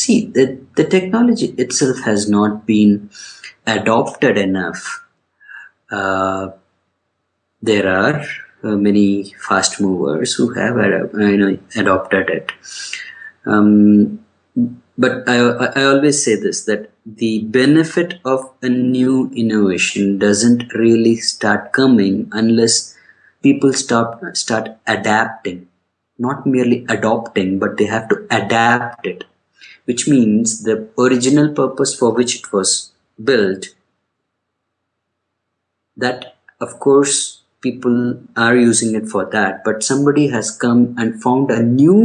See, the, the technology itself has not been adopted enough. Uh, there are uh, many fast movers who have you know, adopted it. Um, but I, I always say this that the benefit of a new innovation doesn't really start coming unless people start start adapting not merely adopting but they have to adapt it which means the original purpose for which it was built that of course people are using it for that but somebody has come and found a new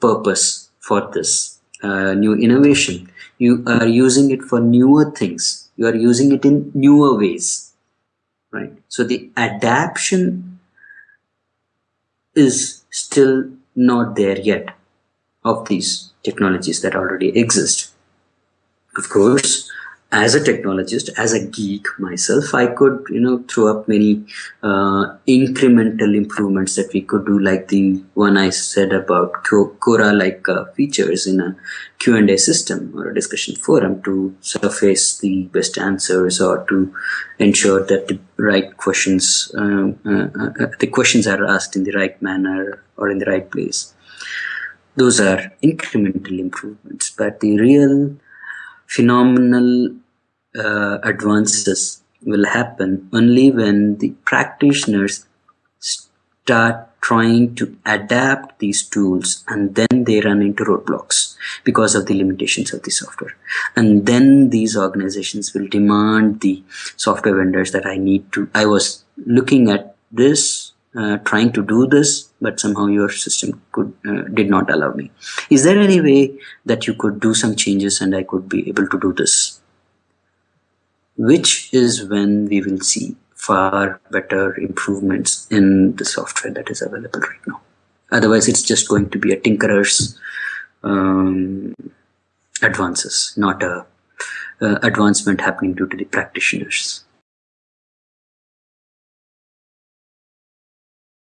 purpose for this uh, new innovation. You are using it for newer things. You are using it in newer ways, right? So the adaptation is still not there yet of these technologies that already exist. Of course, as a technologist, as a geek myself, I could, you know, throw up many uh, incremental improvements that we could do, like the one I said about Quora-like uh, features in a Q&A system or a discussion forum to surface the best answers or to ensure that the right questions, um, uh, uh, the questions are asked in the right manner or in the right place. Those are incremental improvements, but the real phenomenal uh, advances will happen only when the practitioners start trying to adapt these tools and then they run into roadblocks because of the limitations of the software. And then these organizations will demand the software vendors that i need to i was looking at this uh, trying to do this but somehow your system could uh, did not allow me is there any way that you could do some changes and i could be able to do this which is when we will see far better improvements in the software that is available right now. Otherwise, it's just going to be a tinkerer's um, advances, not a uh, advancement happening due to the practitioners.